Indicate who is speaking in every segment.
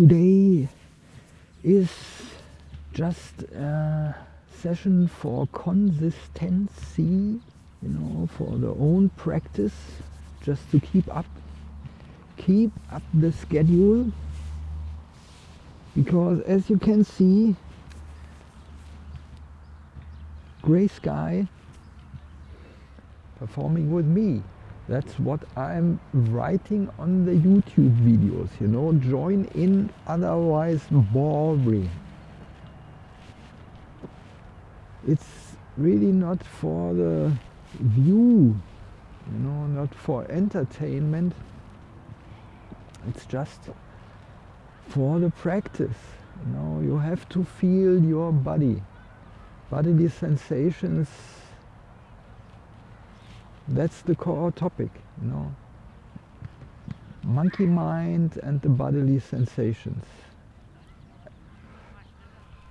Speaker 1: today is just a session for consistency, you know, for the own practice, just to keep up, keep up the schedule, because as you can see, gray sky performing with me. That's what I'm writing on the YouTube videos, you know, join in, otherwise boring. It's really not for the view, you know, not for entertainment. It's just for the practice, you know, you have to feel your body, bodily sensations that's the core topic, you know. Monkey mind and the bodily sensations.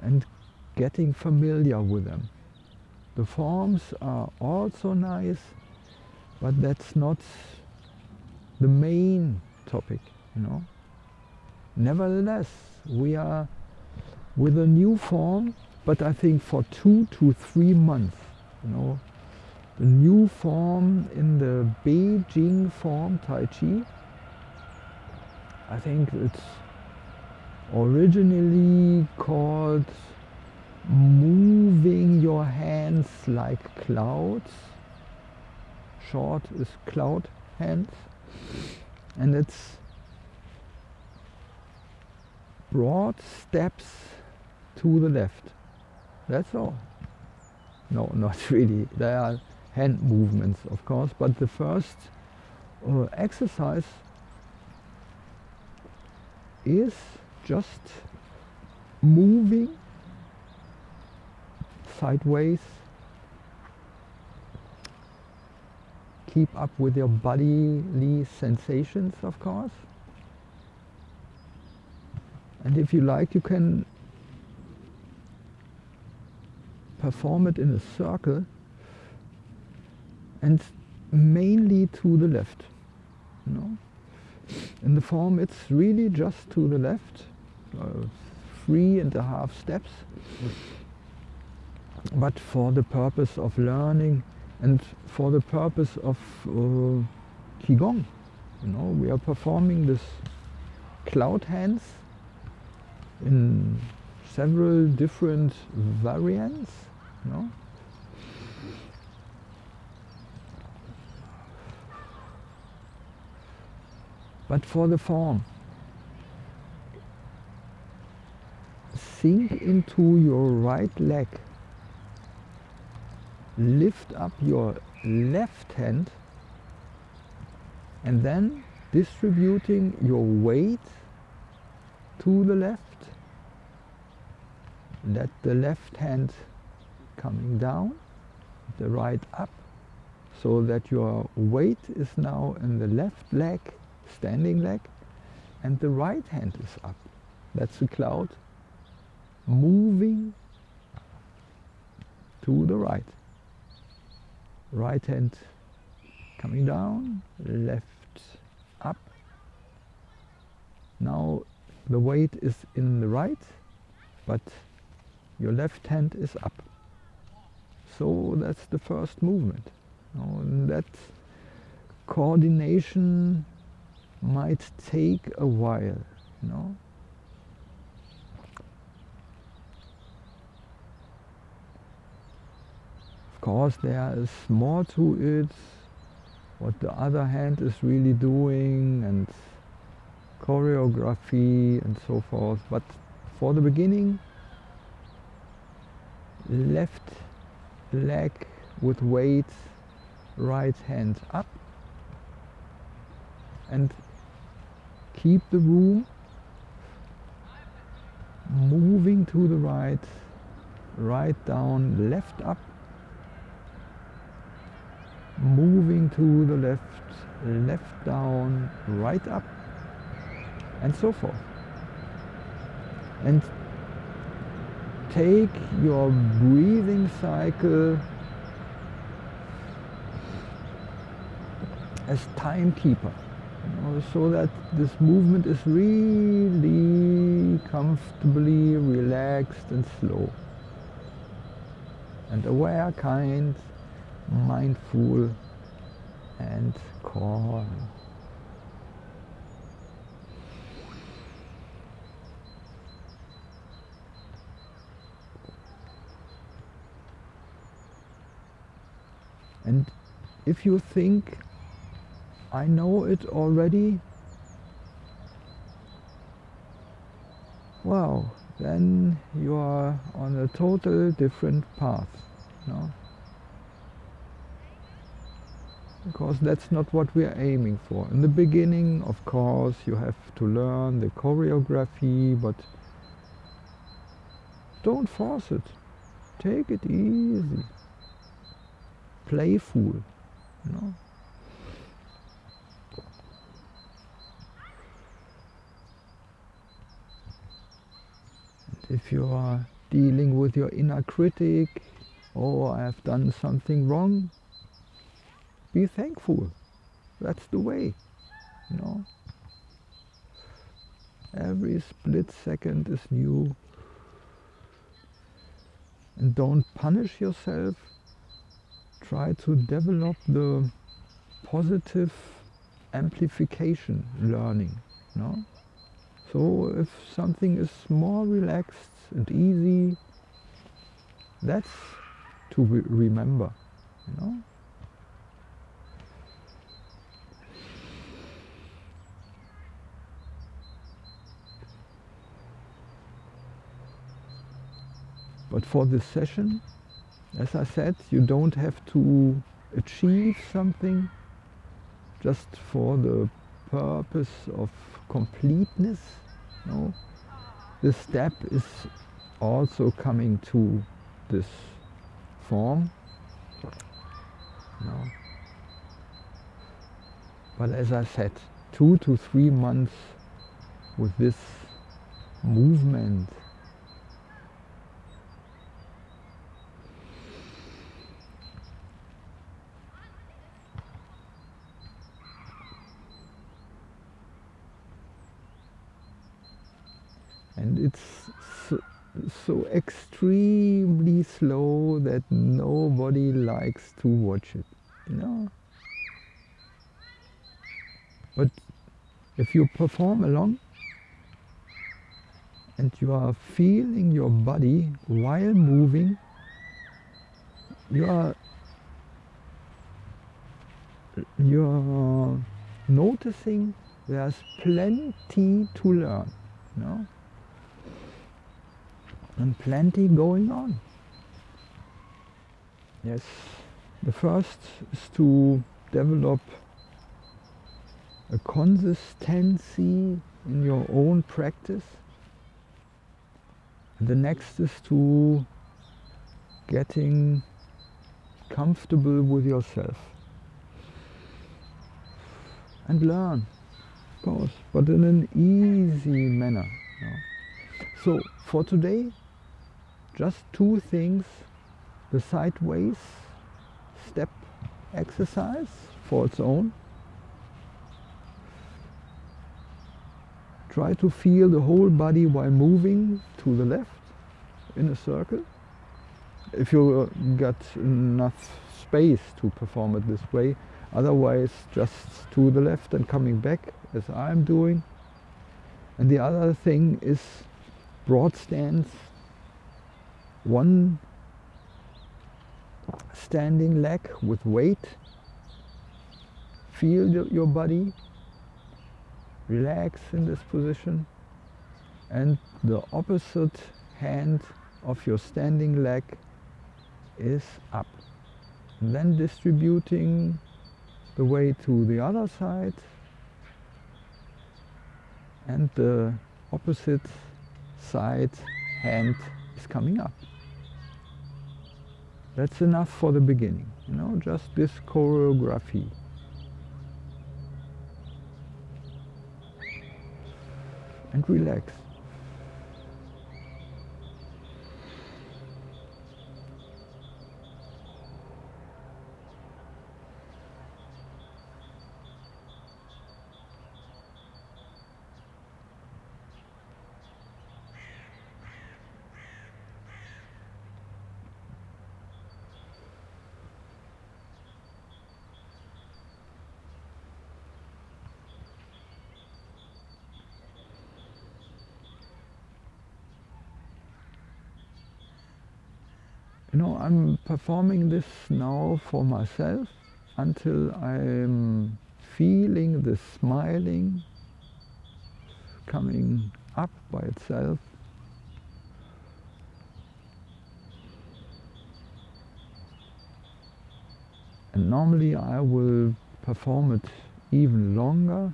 Speaker 1: And getting familiar with them. The forms are also nice, but that's not the main topic, you know. Nevertheless, we are with a new form, but I think for two to three months, you know, the new form in the Beijing form Tai Chi. I think it's originally called moving your hands like clouds. Short is cloud hands. And it's broad steps to the left. That's all. No, not really. There are hand movements of course but the first uh, exercise is just moving sideways. Keep up with your bodily sensations of course. And if you like you can perform it in a circle and mainly to the left. You know? In the form it's really just to the left, uh, three and a half steps, but for the purpose of learning and for the purpose of uh, Qigong. You know, we are performing this cloud hands in several different variants. You know? But for the form. Sink into your right leg. Lift up your left hand and then distributing your weight to the left. Let the left hand coming down, the right up, so that your weight is now in the left leg standing leg and the right hand is up. That's the cloud moving to the right. Right hand coming down, left up. Now the weight is in the right, but your left hand is up. So that's the first movement. Now, that coordination might take a while, you know. Of course there is more to it, what the other hand is really doing and choreography and so forth, but for the beginning, left leg with weight, right hand up. And keep the room. Moving to the right, right down, left up, moving to the left, left down, right up, and so forth. And take your breathing cycle as timekeeper so that this movement is really comfortably relaxed and slow. And aware, kind, mindful and calm. And if you think, I know it already, well, then you are on a total different path. No? Because that's not what we are aiming for. In the beginning, of course, you have to learn the choreography, but don't force it. Take it easy. Playful. You know? If you are dealing with your inner critic, oh, I have done something wrong, be thankful. That's the way, you know. Every split second is new. And don't punish yourself. Try to develop the positive amplification learning. You know? So if something is more relaxed and easy, that's to re remember, you know. But for this session, as I said, you don't have to achieve something just for the purpose of completeness. No? The step is also coming to this form. No. But as I said, two to three months with this movement it's so, so, extremely slow that nobody likes to watch it you know but if you perform along and you are feeling your body while moving you are you are noticing there's plenty to learn you know? And plenty going on. Yes, the first is to develop a consistency in your own practice. The next is to getting comfortable with yourself and learn, of course, but in an easy manner. You know. So for today, just two things, the sideways step exercise for its own. Try to feel the whole body while moving to the left in a circle. If you uh, got enough space to perform it this way, otherwise just to the left and coming back as I'm doing. And the other thing is broad stance one standing leg with weight. Feel your body, relax in this position and the opposite hand of your standing leg is up. And then distributing the weight to the other side and the opposite side hand is coming up. That's enough for the beginning, you know, just this choreography. And relax. You know, I'm performing this now for myself until I'm feeling the smiling coming up by itself. And normally I will perform it even longer,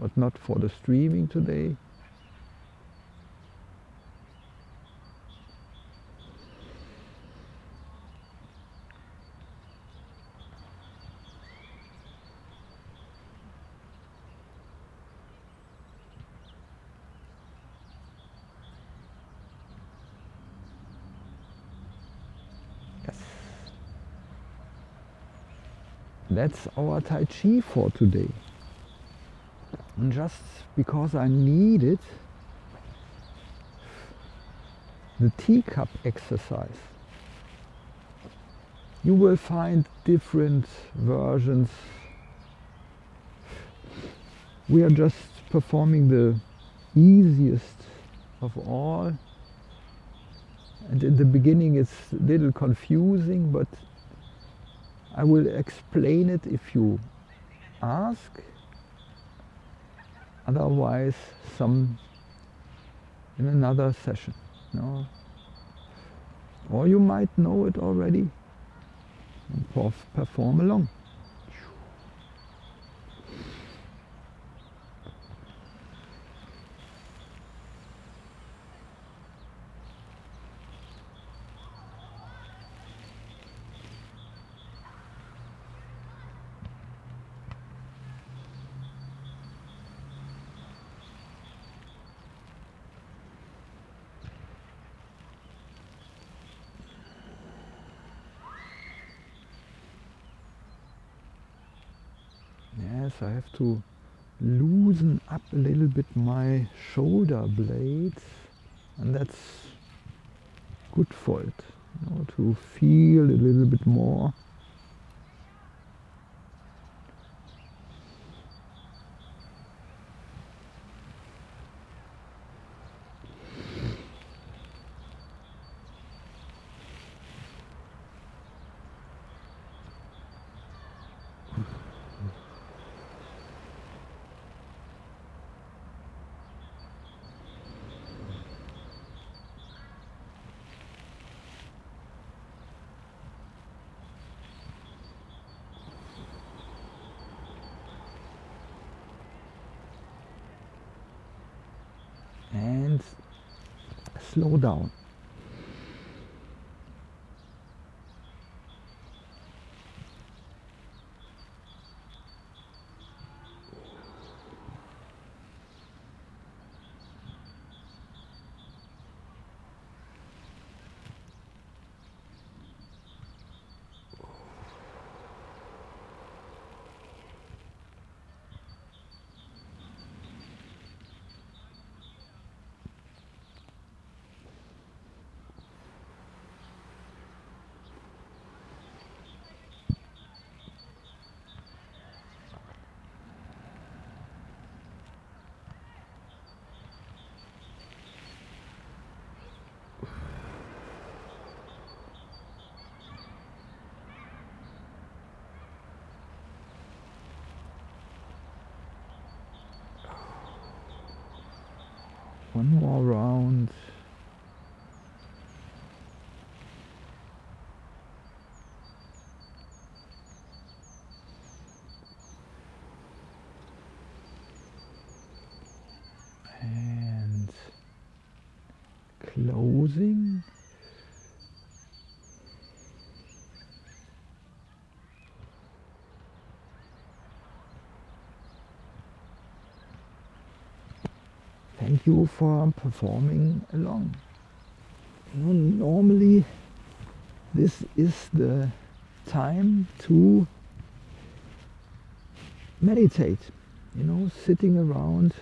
Speaker 1: but not for the streaming today. That's our Tai Chi for today. And just because I needed the teacup exercise. You will find different versions. We are just performing the easiest of all. And in the beginning it's a little confusing, but I will explain it if you ask. Otherwise, some in another session. No? Or you might know it already and perform along. I have to loosen up a little bit my shoulder blades and that's good for it you know, to feel a little bit more slow down. One more round. And closing thank you for performing along. Normally this is the time to meditate, you know, sitting around